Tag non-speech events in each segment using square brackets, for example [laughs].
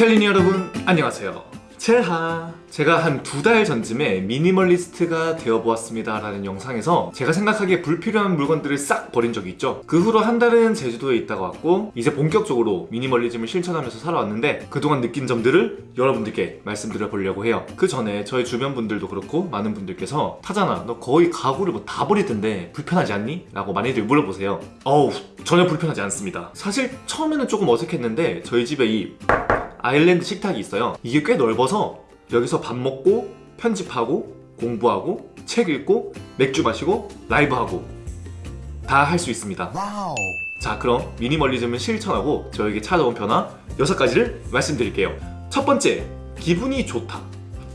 첼리니 여러분 안녕하세요. 첼하 제가 한 두 달 전쯤에 미니멀리스트가 되어보았습니다 라는 영상에서 제가 생각하기에 불필요한 물건들을 싹 버린 적이 있죠. 그 후로 한 달은 제주도에 있다가 왔고 이제 본격적으로 미니멀리즘을 실천하면서 살아왔는데 그동안 느낀 점들을 여러분들께 말씀드려 보려고 해요. 그 전에 저희 주변 분들도 그렇고 많은 분들께서 타잖아 너 거의 가구를 뭐 다 버리던데 불편하지 않니? 라고 많이들 물어보세요. 어우 전혀 불편하지 않습니다. 사실 처음에는 조금 어색했는데 저희 집에 이 아일랜드 식탁이 있어요. 이게 꽤 넓어서 여기서 밥 먹고 편집하고 공부하고 책 읽고 맥주 마시고 라이브하고 다 할 수 있습니다. 와우. 자 그럼 미니멀리즘을 실천하고 저에게 찾아온 변화 6가지를 말씀드릴게요. 첫 번째 기분이 좋다.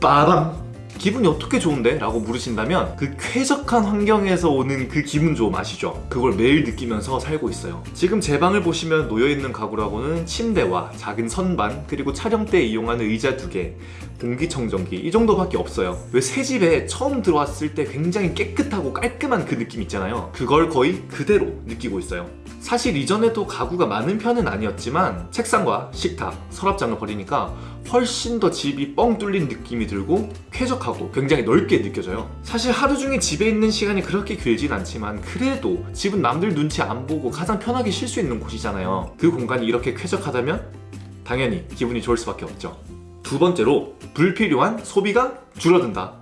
빠밤 기분이 어떻게 좋은데? 라고 물으신다면 그 쾌적한 환경에서 오는 그 기분 좋음 아시죠? 그걸 매일 느끼면서 살고 있어요 지금 제 방을 보시면 놓여있는 가구라고는 침대와 작은 선반 그리고 촬영 때 이용하는 의자 두개 공기청정기 이 정도밖에 없어요 왜 새 집에 처음 들어왔을 때 굉장히 깨끗하고 깔끔한 그 느낌 있잖아요 그걸 거의 그대로 느끼고 있어요 사실 이전에도 가구가 많은 편은 아니었지만 책상과 식탁, 서랍장을 버리니까 훨씬 더 집이 뻥 뚫린 느낌이 들고 쾌적하고 굉장히 넓게 느껴져요. 사실 하루 종일 집에 있는 시간이 그렇게 길진 않지만 그래도 집은 남들 눈치 안 보고 가장 편하게 쉴 수 있는 곳이잖아요. 그 공간이 이렇게 쾌적하다면 당연히 기분이 좋을 수밖에 없죠. 두 번째로 불필요한 소비가 줄어든다.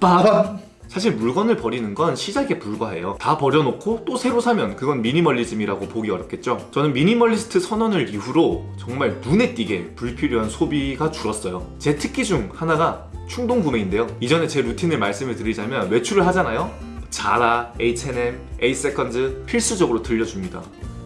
빠밤 사실 물건을 버리는 건 시작에 불과해요. 다 버려놓고 또 새로 사면 그건 미니멀리즘이라고 보기 어렵겠죠? 저는 미니멀리스트 선언을 이후로 정말 눈에 띄게 불필요한 소비가 줄었어요. 제 특기 중 하나가 충동 구매인데요. 이전에 제 루틴을 말씀을 드리자면 외출을 하잖아요? 자라, H&M, A-세컨즈 필수적으로 들려줍니다.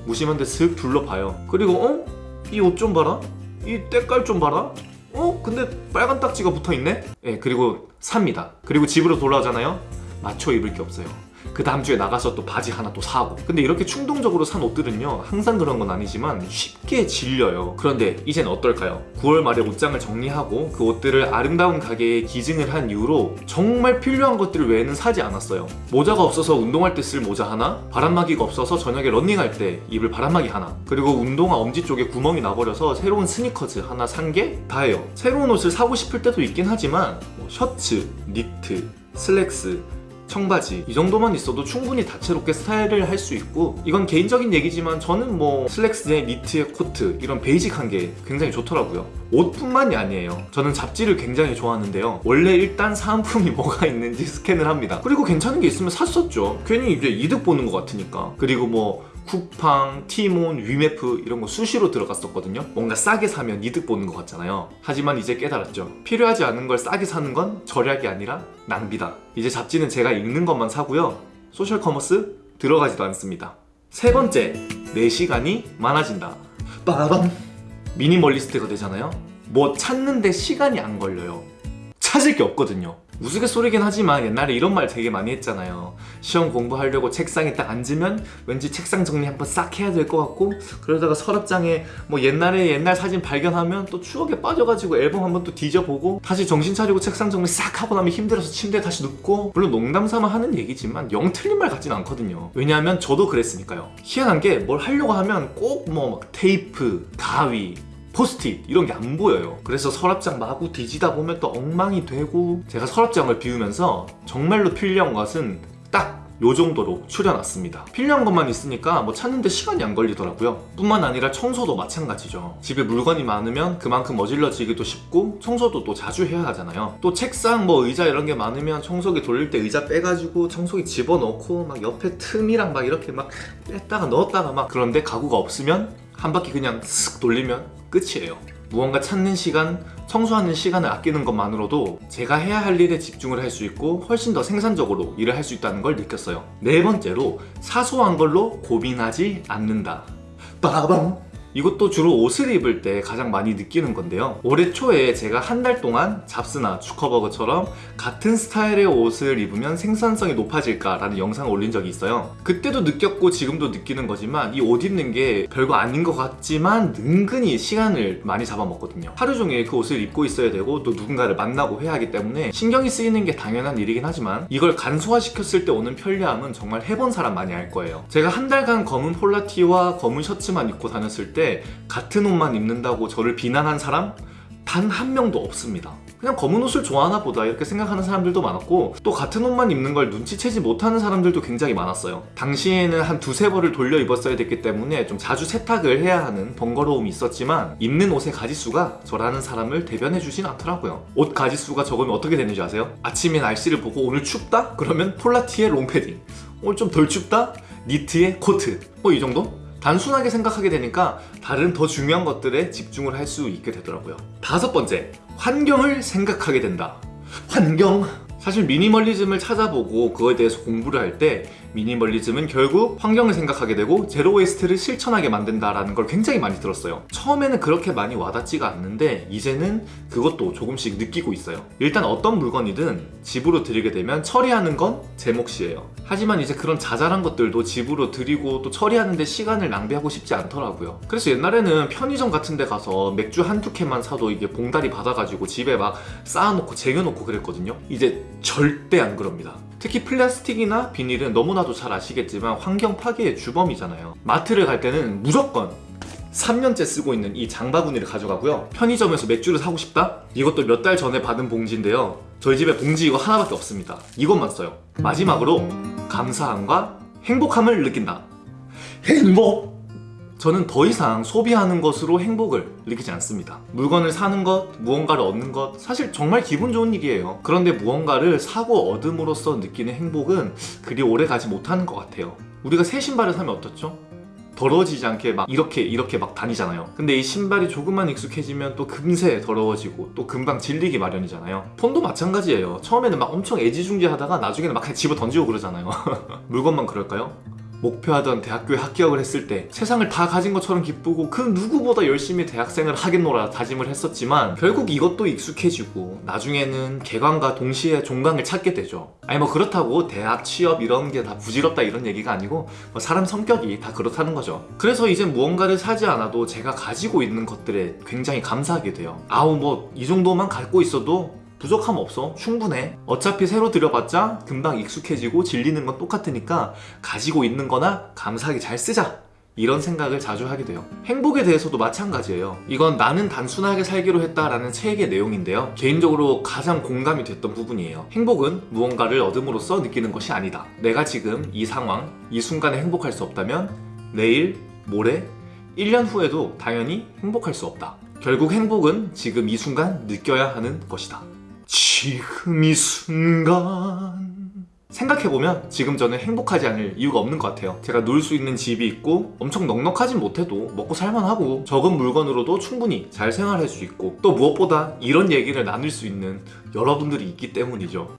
무심한 데 슥 둘러봐요. 그리고 어? 이 옷 좀 봐라? 이 때깔 좀 봐라? 어? 근데 빨간 딱지가 붙어있네? 예, 그리고 삽니다. 그리고 집으로 돌아오잖아요? 맞춰 입을 게 없어요. 그 다음 주에 나가서 또 바지 하나 또 사고. 근데 이렇게 충동적으로 산 옷들은요 항상 그런 건 아니지만 쉽게 질려요. 그런데 이젠 어떨까요? 9월 말에 옷장을 정리하고 그 옷들을 아름다운 가게에 기증을 한 이후로 정말 필요한 것들 외에는 사지 않았어요. 모자가 없어서 운동할 때 쓸 모자 하나 바람막이가 없어서 저녁에 런닝할 때 입을 바람막이 하나 그리고 운동화 엄지 쪽에 구멍이 나버려서 새로운 스니커즈 하나 산 게 다예요. 새로운 옷을 사고 싶을 때도 있긴 하지만 뭐 셔츠, 니트, 슬랙스 청바지. 이 정도만 있어도 충분히 다채롭게 스타일을 할 수 있고 이건 개인적인 얘기지만 저는 뭐 슬랙스에 니트에 코트 이런 베이직한 게 굉장히 좋더라고요. 옷뿐만이 아니에요. 저는 잡지를 굉장히 좋아하는데요. 원래 일단 사은품이 [laughs] 뭐가 있는지 스캔을 합니다. 그리고 괜찮은 게 있으면 샀었죠. 괜히 이제 이득 보는 것 같으니까. 그리고 뭐 쿠팡, 티몬, 위메프 이런 거 수시로 들어갔었거든요. 뭔가 싸게 사면 이득 보는 것 같잖아요. 하지만 이제 깨달았죠. 필요하지 않은 걸 싸게 사는 건 절약이 아니라 낭비다. 이제 잡지는 제가 읽는 것만 사고요. 소셜 커머스 들어가지도 않습니다. 세 번째, 내 시간이 많아진다. 빠밤. 미니멀리스트가 되잖아요. 뭐 찾는데 시간이 안 걸려요. 찾을 게 없거든요 우스갯소리긴 하지만 옛날에 이런 말 되게 많이 했잖아요. 시험 공부하려고 책상에 딱 앉으면 왠지 책상 정리 한번 싹 해야 될 것 같고 그러다가 서랍장에 뭐 옛날에 옛날 사진 발견하면 또 추억에 빠져가지고 앨범 한번 또 뒤져보고 다시 정신 차리고 책상 정리 싹 하고 나면 힘들어서 침대에 다시 눕고 물론 농담 삼아 하는 얘기지만 영 틀린 말 같진 않거든요. 왜냐하면 저도 그랬으니까요. 희한한 게 뭘 하려고 하면 꼭뭐막 테이프, 가위 포스트잇 이런 게 안 보여요. 그래서 서랍장 마구 뒤지다 보면 또 엉망이 되고 제가 서랍장을 비우면서 정말로 필요한 것은 딱 요 정도로 추려놨습니다. 필요한 것만 있으니까 뭐 찾는데 시간이 안 걸리더라고요. 뿐만 아니라 청소도 마찬가지죠. 집에 물건이 많으면 그만큼 어질러지기도 쉽고 청소도 또 자주 해야 하잖아요. 또 책상 뭐 의자 이런 게 많으면 청소기 돌릴 때 의자 빼가지고 청소기 집어넣고 막 옆에 틈이랑 막 이렇게 막 뺐다가 넣었다가 막 그런데 가구가 없으면 한 바퀴 그냥 쓱 돌리면 끝이에요. 무언가 찾는 시간, 청소하는 시간을 아끼는 것만으로도 제가 해야 할 일에 집중을 할 수 있고 훨씬 더 생산적으로 일을 할 수 있다는 걸 느꼈어요. 네 번째로 사소한 걸로 고민하지 않는다. 빠밤 이것도 주로 옷을 입을 때 가장 많이 느끼는 건데요. 올해 초에 제가 한 달 동안 잡스나 주커버그처럼 같은 스타일의 옷을 입으면 생산성이 높아질까 라는 영상을 올린 적이 있어요. 그때도 느꼈고 지금도 느끼는 거지만 이 옷 입는 게 별거 아닌 것 같지만 은근히 시간을 많이 잡아먹거든요. 하루 종일 그 옷을 입고 있어야 되고 또 누군가를 만나고 해야 하기 때문에 신경이 쓰이는 게 당연한 일이긴 하지만 이걸 간소화시켰을 때 오는 편리함은 정말 해본 사람 많이 알 거예요. 제가 한 달간 검은 폴라티와 검은 셔츠만 입고 다녔을 때 같은 옷만 입는다고 저를 비난한 사람 단 한 명도 없습니다. 그냥 검은 옷을 좋아하나 보다 이렇게 생각하는 사람들도 많았고 또 같은 옷만 입는 걸 눈치채지 못하는 사람들도 굉장히 많았어요. 당시에는 한 두세 벌을 돌려 입었어야 됐기 때문에 좀 자주 세탁을 해야 하는 번거로움이 있었지만 입는 옷의 가지수가 저라는 사람을 대변해 주진 않더라고요. 옷 가지수가 적으면 어떻게 되는지 아세요? 아침에 날씨를 보고 오늘 춥다? 그러면 폴라티에 롱패딩 오늘 좀 덜 춥다? 니트에 코트 뭐 이 정도? 단순하게 생각하게 되니까 다른 더 중요한 것들에 집중을 할 수 있게 되더라고요. 다섯 번째, 환경을 생각하게 된다. 환경. 사실 미니멀리즘을 찾아보고 그거에 대해서 공부를 할 때 미니멀리즘은 결국 환경을 생각하게 되고 제로 웨이스트를 실천하게 만든다라는 걸 굉장히 많이 들었어요. 처음에는 그렇게 많이 와닿지가 않는데 이제는 그것도 조금씩 느끼고 있어요. 일단 어떤 물건이든 집으로 들이게 되면 처리하는 건 제 몫이에요. 하지만 이제 그런 자잘한 것들도 집으로 들이고 또 처리하는데 시간을 낭비하고 싶지 않더라고요. 그래서 옛날에는 편의점 같은 데 가서 맥주 한두 캔만 사도 이게 봉다리 받아가지고 집에 막 쌓아놓고 쟁여놓고 그랬거든요. 이제 절대 안 그럽니다. 특히 플라스틱이나 비닐은 너무나 도 잘 아시겠지만 환경 파괴의 주범이잖아요. 마트를 갈 때는 무조건 3년째 쓰고 있는 이 장바구니를 가져가고요. 편의점에서 맥주를 사고 싶다? 이것도 몇 달 전에 받은 봉지인데요. 저희 집에 봉지 이거 하나밖에 없습니다. 이것만 써요. 마지막으로 감사함과 행복함을 느낀다. 행복! 저는 더 이상 소비하는 것으로 행복을 느끼지 않습니다. 물건을 사는 것, 무언가를 얻는 것, 사실 정말 기분 좋은 일이에요. 그런데 무언가를 사고 얻음으로써 느끼는 행복은 그리 오래 가지 못하는 것 같아요. 우리가 새 신발을 사면 어떻죠? 더러워지지 않게 막 이렇게 이렇게 막 다니잖아요. 근데 이 신발이 조금만 익숙해지면 또 금세 더러워지고 또 금방 질리기 마련이잖아요. 폰도 마찬가지예요. 처음에는 막 엄청 애지중지하다가 나중에는 막 그냥 집어 던지고 그러잖아요. [laughs] 물건만 그럴까요? 목표하던 대학교에 합격을 했을 때 세상을 다 가진 것처럼 기쁘고 그 누구보다 열심히 대학생을 하겠노라 다짐을 했었지만 결국 이것도 익숙해지고 나중에는 개관과 동시에 종강을 찾게 되죠. 아니 뭐 그렇다고 대학 취업 이런 게 다 부질없다 이런 얘기가 아니고 뭐 사람 성격이 다 그렇다는 거죠. 그래서 이제 무언가를 사지 않아도 제가 가지고 있는 것들에 굉장히 감사하게 돼요. 아우 뭐 이 정도만 갖고 있어도 부족함 없어. 충분해. 어차피 새로 들여봤자 금방 익숙해지고 질리는 건 똑같으니까 가지고 있는 거나 감사하게 잘 쓰자. 이런 생각을 자주 하게 돼요. 행복에 대해서도 마찬가지예요. 이건 나는 단순하게 살기로 했다라는 책의 내용인데요. 개인적으로 가장 공감이 됐던 부분이에요. 행복은 무언가를 얻음으로써 느끼는 것이 아니다. 내가 지금 이 상황 이 순간에 행복할 수 없다면 내일 모레 1년 후에도 당연히 행복할 수 없다. 결국 행복은 지금 이 순간 느껴야 하는 것이다 지금 이 순간. 생각해보면 지금 저는 행복하지 않을 이유가 없는 것 같아요. 제가 놀 수 있는 집이 있고 엄청 넉넉하진 못해도 먹고 살만하고 적은 물건으로도 충분히 잘 생활할 수 있고 또 무엇보다 이런 얘기를 나눌 수 있는 여러분들이 있기 때문이죠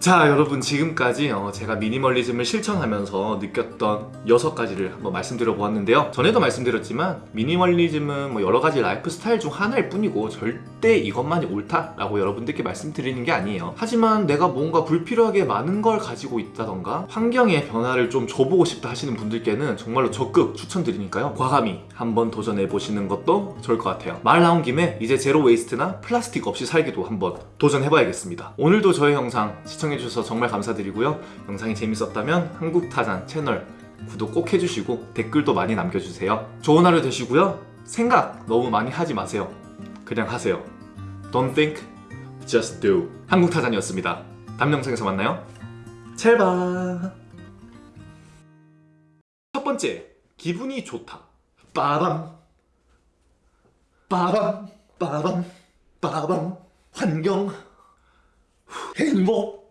자 여러분 지금까지 어, 제가 미니멀리즘을 실천하면서 느꼈던 여섯 가지를 한번 말씀드려 보았는데요. 전에도 말씀드렸지만 미니멀리즘은 뭐 여러 가지 라이프 스타일 중 하나일 뿐이고 절대 이것만이 옳다 라고 여러분들께 말씀드리는 게 아니에요. 하지만 내가 뭔가 불필요하게 많은 걸 가지고 있다던가 환경의 변화를 좀 줘보고 싶다 하시는 분들께는 정말로 적극 추천드리니까요. 과감히 한번 도전해 보시는 것도 좋을 것 같아요. 말 나온 김에 이제 제로 웨이스트나 플라스틱 없이 살기도 한번 도전해 봐야겠습니다. 오늘도 저의 영상 시청 해주셔서 정말 감사드리고요. 영상이 재밌었다면 한국타잔 채널 구독 꼭 해주시고 댓글도 많이 남겨주세요. 좋은 하루 되시고요. 생각 너무 많이 하지 마세요. 그냥 하세요. Don't think, just do. 한국타잔이었습니다. 다음 영상에서 만나요. 찰바. 첫 번째, 기분이 좋다. 빠밤. 빠밤. 빠밤. 빠밤. 환경. 행복.